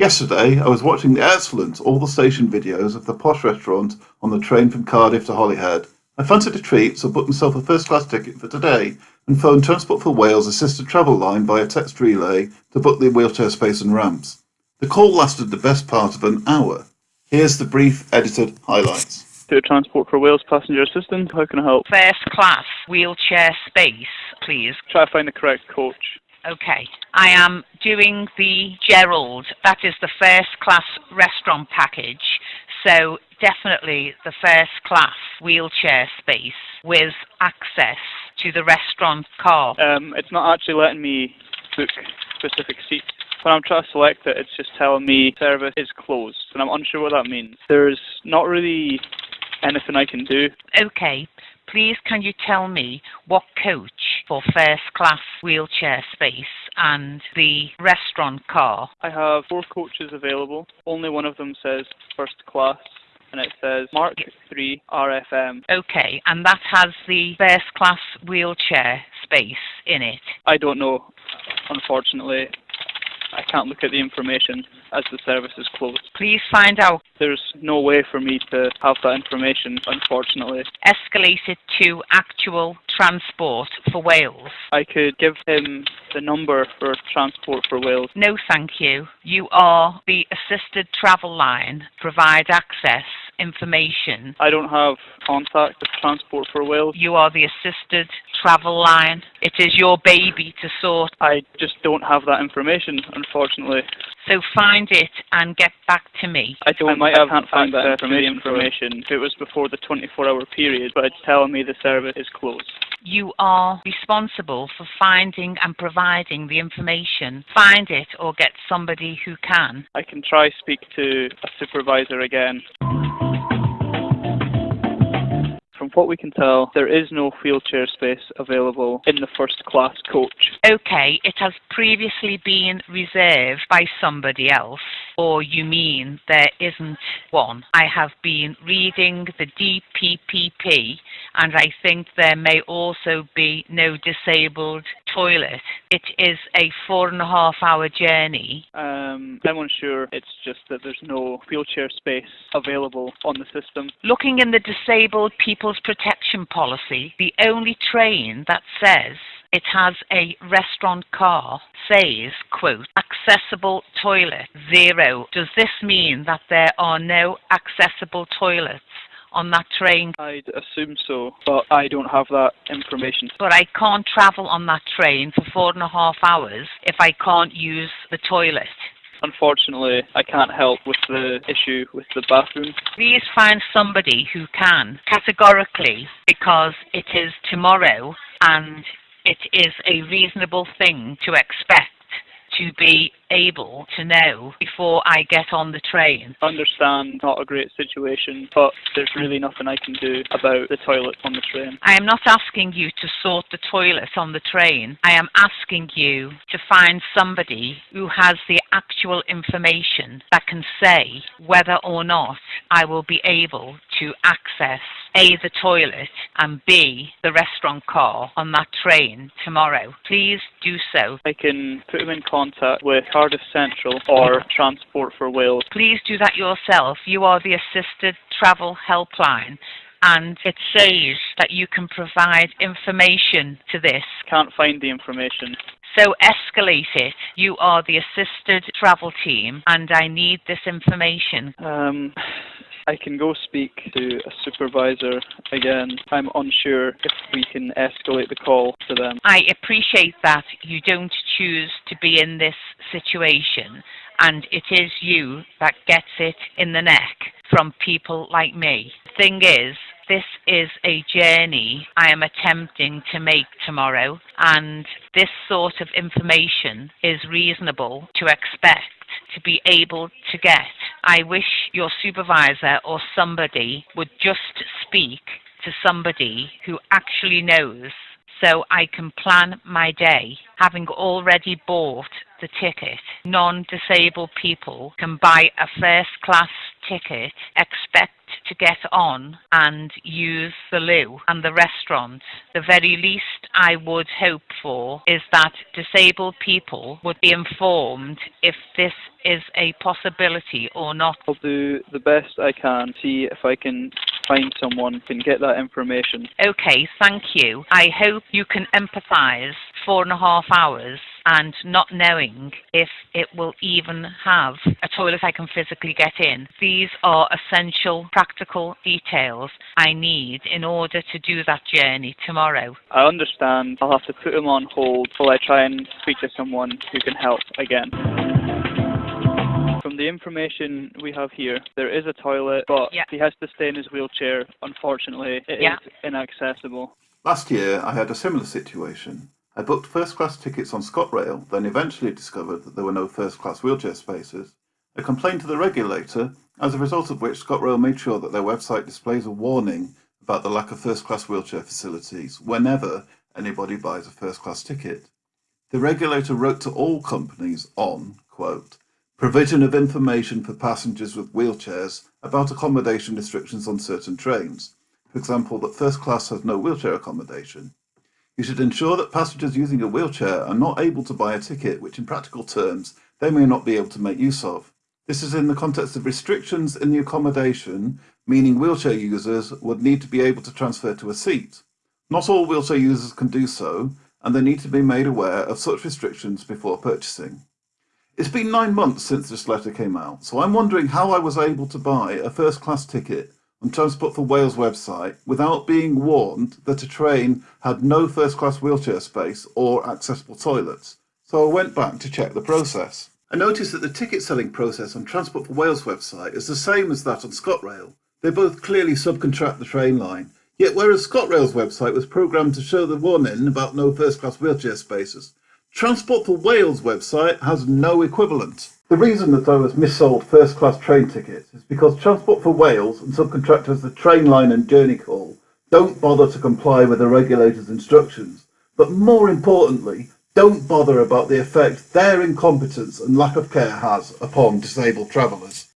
Yesterday, I was watching the excellent All the Station videos of the posh restaurant on the train from Cardiff to Holyhead. I fancied a treat, so booked myself a first class ticket for today and phoned Transport for Wales assisted travel line via text relay to book the wheelchair space and ramps. The call lasted the best part of an hour. Here's the brief edited highlights. To Transport for Wales passenger assistant, how can I help? First class wheelchair space, please. Try to find the correct coach. Okay. I am doing the Gerald. That is the first class restaurant package. So definitely the first class wheelchair space with access to the restaurant car. Um, it's not actually letting me book specific seats. When I'm trying to select it, it's just telling me service is closed, and I'm unsure what that means. There's not really anything I can do. Okay. Please can you tell me what coach for first class wheelchair space and the restaurant car? I have four coaches available. Only one of them says first class and it says Mark 3 RFM. Okay, and that has the first class wheelchair space in it. I don't know, unfortunately. I can't look at the information as the service is closed. Please find out. There's no way for me to have that information, unfortunately. Escalate it to actual transport for Wales. I could give him the number for Transport for Wales. No, thank you. You are the assisted travel line. Provide access information. I don't have contact with Transport for Wales. You are the assisted travel line. It is your baby to sort. I just don't have that information, unfortunately. So find it and get back to me. I don't. I might have can't find that information. information. It was before the 24-hour period, but it's telling me the service is closed. You are responsible for finding and providing the information. Find it or get somebody who can. I can try speak to a supervisor again. From what we can tell, there is no wheelchair space available in the first class coach. Okay, it has previously been reserved by somebody else, or you mean there isn't one? I have been reading the DPPP and I think there may also be no disabled toilet. It is a four and a half hour journey. Um, I'm unsure. It's just that there's no wheelchair space available on the system. Looking in the disabled People's Protection Policy, the only train that says it has a restaurant car says, quote, accessible toilet, zero. Does this mean that there are no accessible toilets on that train? I'd assume so, but I don't have that information. But I can't travel on that train for four and a half hours if I can't use the toilet. Unfortunately, I can't help with the issue with the bathroom. Please find somebody who can, categorically, because it is tomorrow and it is a reasonable thing to expect to be able to know before I get on the train. I understand not a great situation, but there's really nothing I can do about the toilet on the train. I am not asking you to sort the toilet on the train. I am asking you to find somebody who has the actual information that can say whether or not I will be able to access A, the toilet, and B, the restaurant car on that train tomorrow. Please do so. I can put them in contact with Cardiff Central or Transport for Wales. Please do that yourself. You are the assisted travel helpline and it says that you can provide information to this. Can't find the information. So escalate it. You are the assisted travel team and I need this information. Um, I can go speak to a supervisor again. I'm unsure if we can escalate the call to them. I appreciate that you don't choose to be in this situation and it is you that gets it in the neck from people like me. The thing is, this is a journey I am attempting to make tomorrow and this sort of information is reasonable to expect to be able to get. I wish your supervisor or somebody would just speak to somebody who actually knows so I can plan my day. Having already bought the ticket, non-disabled people can buy a first class ticket expect to get on and use the loo and the restaurant, the very least I would hope for is that disabled people would be informed if this is a possibility or not. I'll do the best I can, see if I can find someone who can get that information. Okay, thank you. I hope you can empathise four and a half hours and not knowing if it will even have a toilet I can physically get in. These are essential practical details I need in order to do that journey tomorrow. I understand I'll have to put him on hold while I try and speak to someone who can help again. From the information we have here, there is a toilet, but Yeah. he has to stay in his wheelchair. Unfortunately, it is Yeah. inaccessible. Last year, I had a similar situation. I booked first class tickets on ScotRail, then eventually discovered that there were no first class wheelchair spaces. I complained to the regulator, as a result of which ScotRail made sure that their website displays a warning about the lack of first class wheelchair facilities whenever anybody buys a first class ticket. The regulator wrote to all companies on, quote, provision of information for passengers with wheelchairs about accommodation restrictions on certain trains. For example, that first class has no wheelchair accommodation. You should ensure that passengers using a wheelchair are not able to buy a ticket, which in practical terms they may not be able to make use of. This is in the context of restrictions in the accommodation, meaning wheelchair users would need to be able to transfer to a seat. Not all wheelchair users can do so, and they need to be made aware of such restrictions before purchasing. It's been nine months since this letter came out, so I'm wondering how I was able to buy a first class ticket on Transport for Wales website without being warned that a train had no first class wheelchair space or accessible toilets. So I went back to check the process. I noticed that the ticket selling process on Transport for Wales website is the same as that on ScotRail. They both clearly subcontract the Trainline. Yet whereas ScotRail's website was programmed to show the warning about no first class wheelchair spaces, Transport for Wales website has no equivalent. The reason that I was missold first class train tickets is because Transport for Wales and subcontractors the Trainline and Journey Call don't bother to comply with the regulator's instructions, but more importantly, don't bother about the effect their incompetence and lack of care has upon disabled travellers.